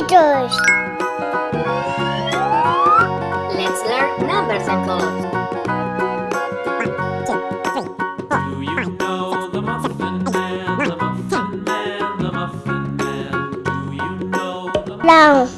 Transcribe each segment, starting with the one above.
meters. Let's learn numbers and colors. Do you know the Muffin Man, the Muffin Man, the Muffin Man? Do you know the Muffin Man? No.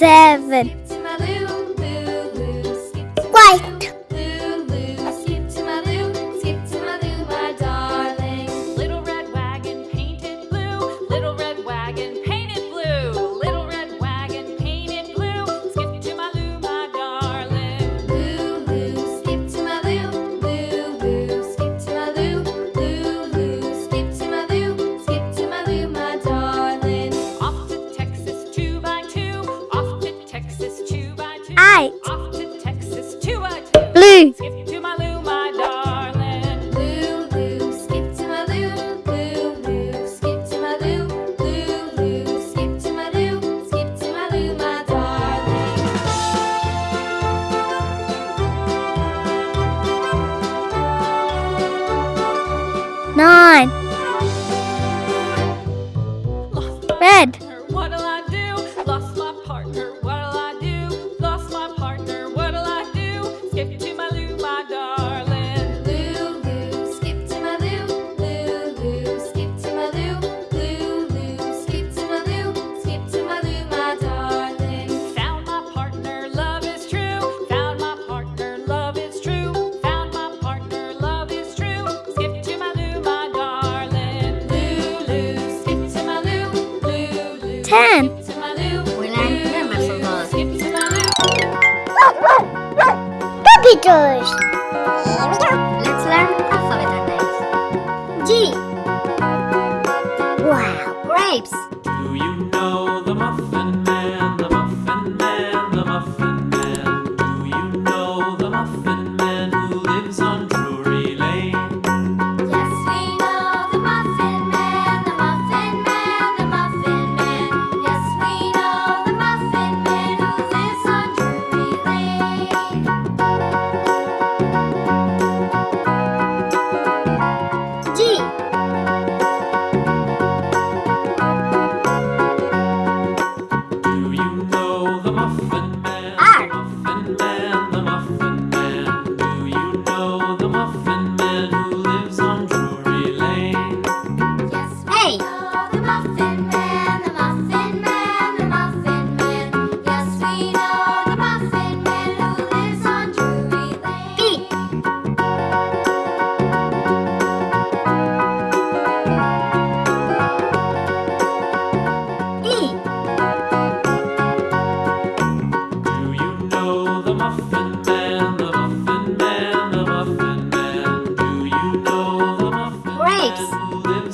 seven,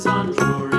sun for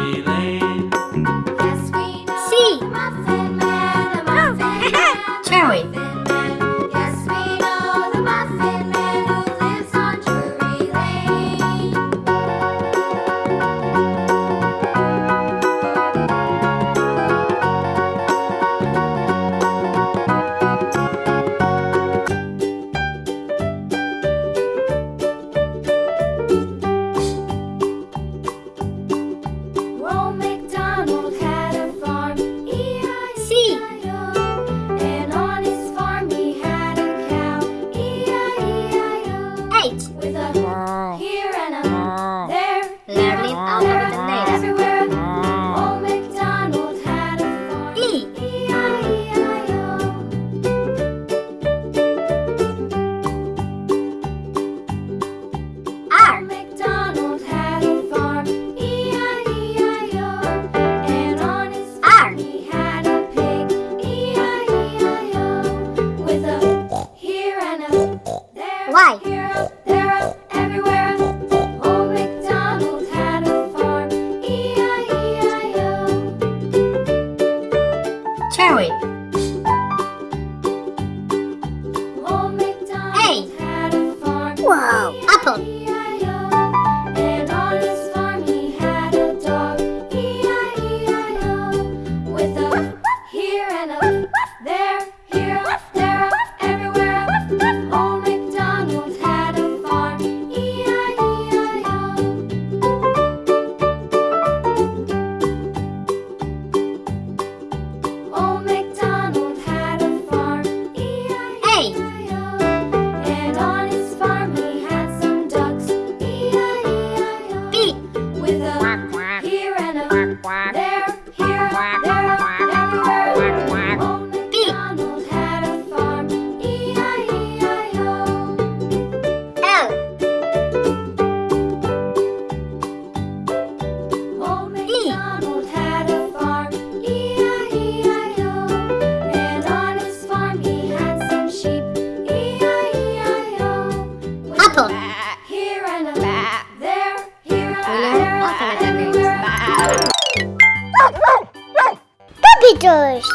letters.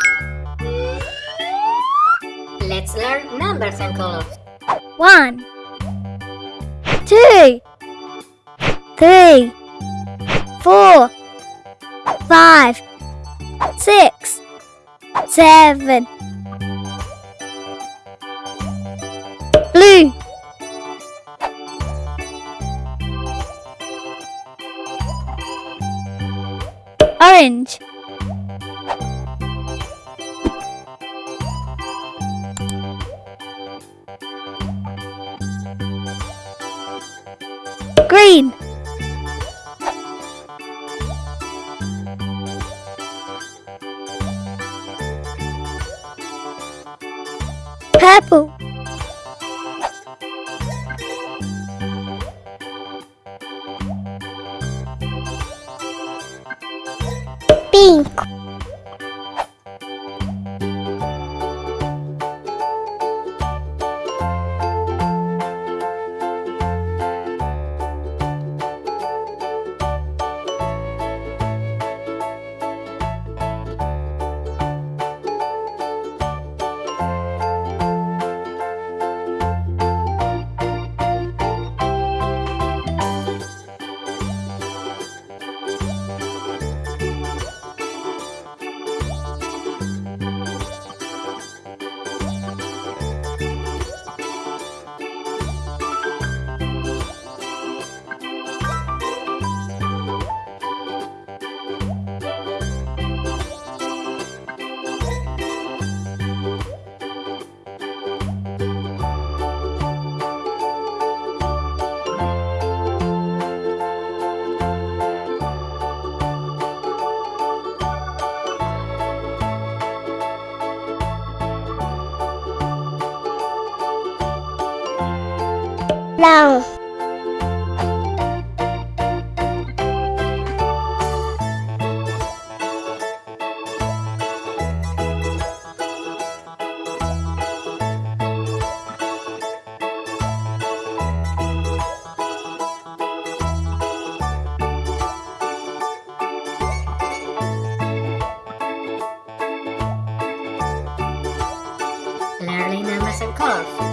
Let's learn numbers and colors. One, two, three, four, five, six, seven. Blue. Orange. green. Purple. Pink. puff.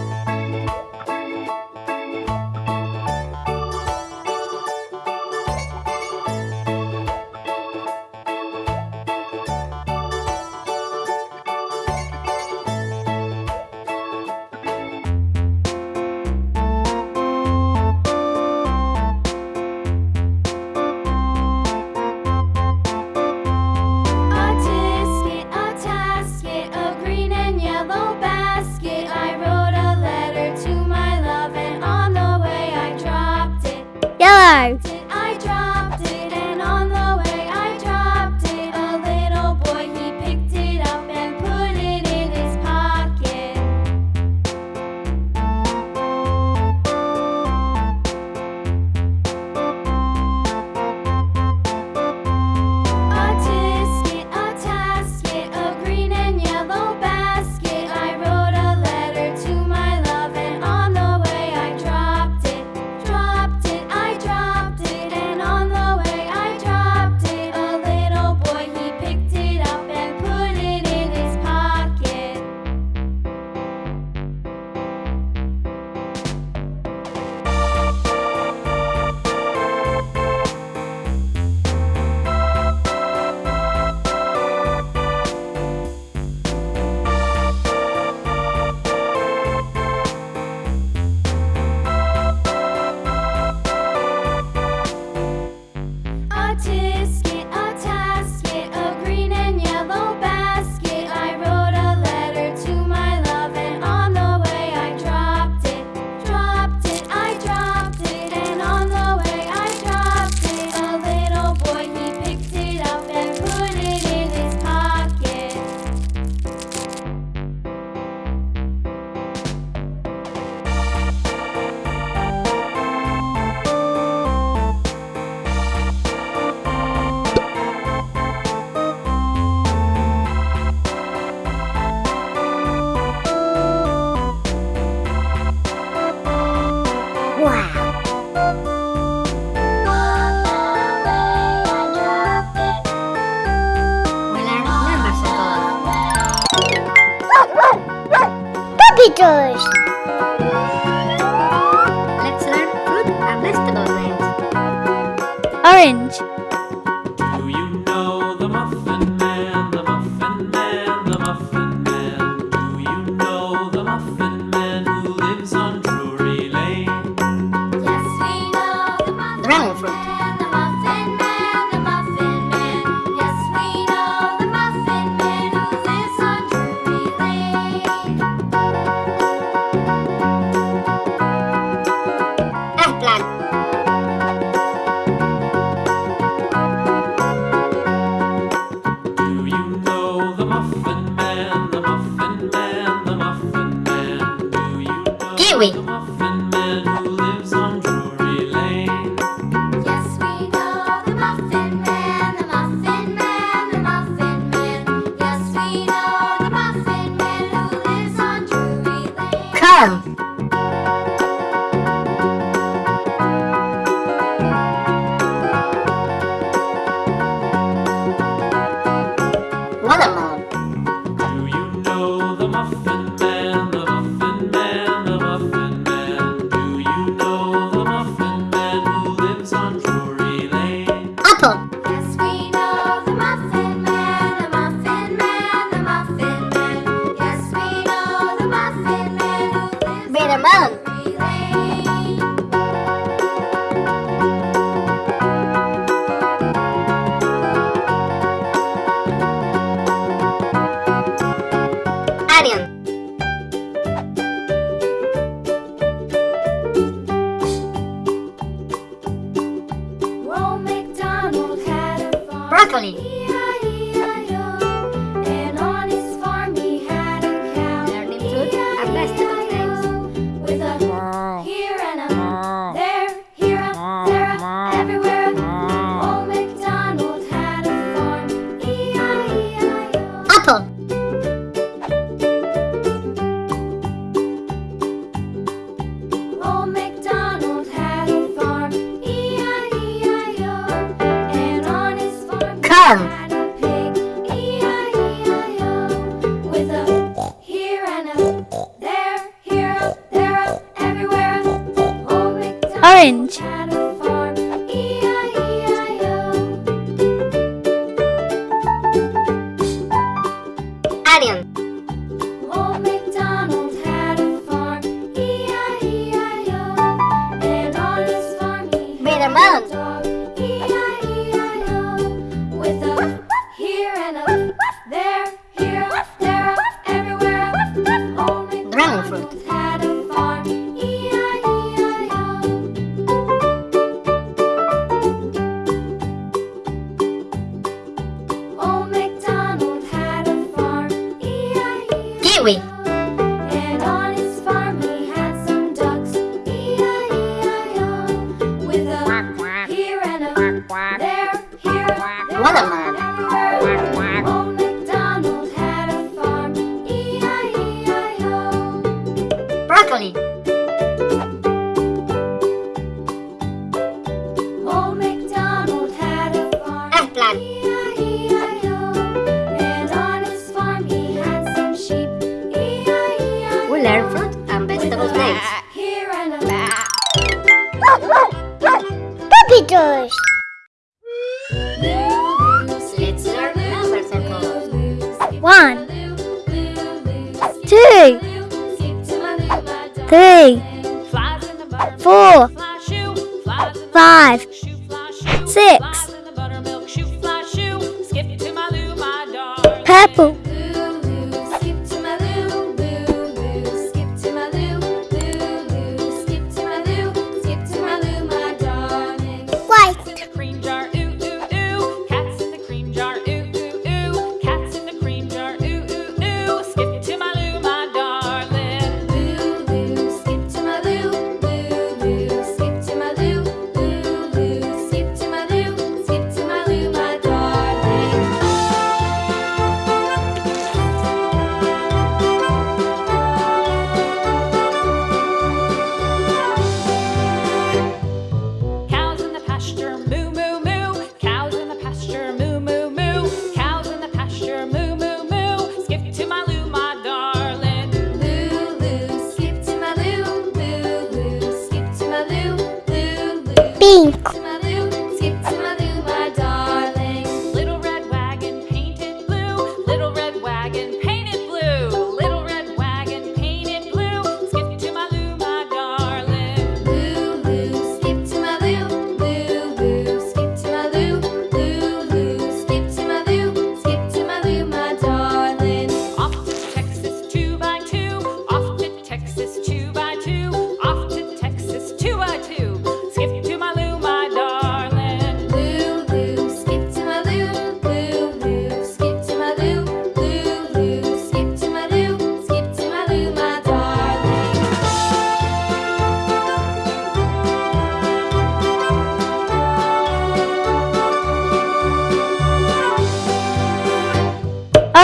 Colors. Let's learn fruit and vegetable names. Orange. Know darling. purple,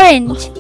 orange,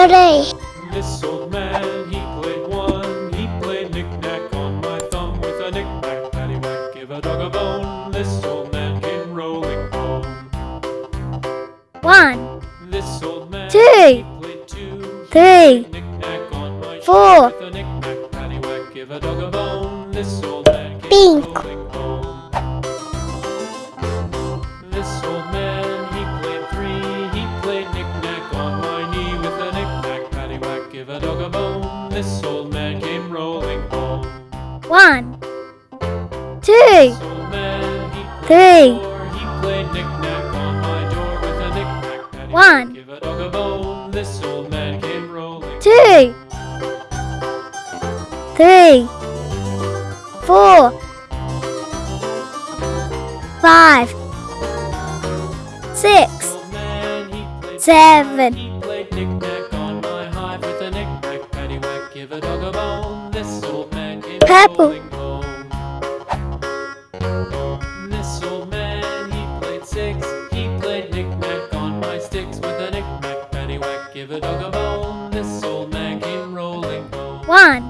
Three. This old man, he played one. He played knick-knack on my thumb with a knick-knack, paddywhack, give a dog a bone. This old man came rolling home. One. This old man, Two. he played two. Three. Knick-knack on my Four. with a knick-knack, paddywhack, give a dog a bone. This bone. This old man came Purple. This old man, he played six. He played knick-knack on my sticks with a knick-knack, paddywhack, give a dog a bone. This old man came rolling home. One.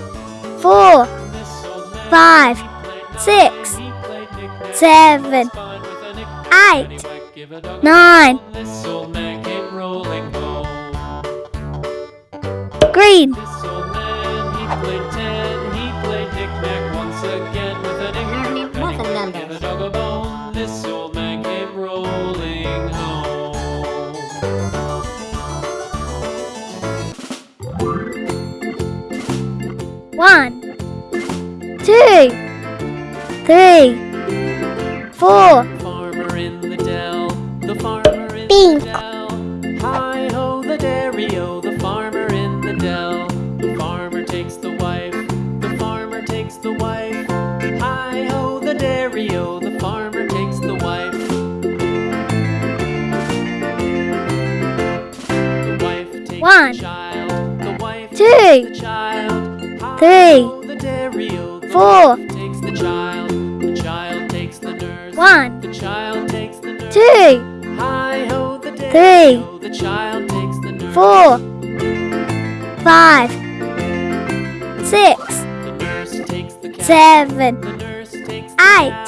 Four. Five. Six. Seven. Eight. Nine. Green. Two. Three. Four. Farmer in the dell, the farmer in Pink. the dell. Hi ho, the dairy-o, the farmer in the dell. The farmer takes the wife, the farmer takes the wife. Hi ho, the dairy-o, the farmer takes the wife. The wife takes One. the child, the wife Two. takes the child. Hi Three. Four. takes the child, the child takes the nurse. One. The child takes the nurse. Two. Hi ho, the Three. dairy-o, The child takes the nurse. Four. Five. Six. The nurse takes the cow. Seven. The nurse takes the Eight. cow.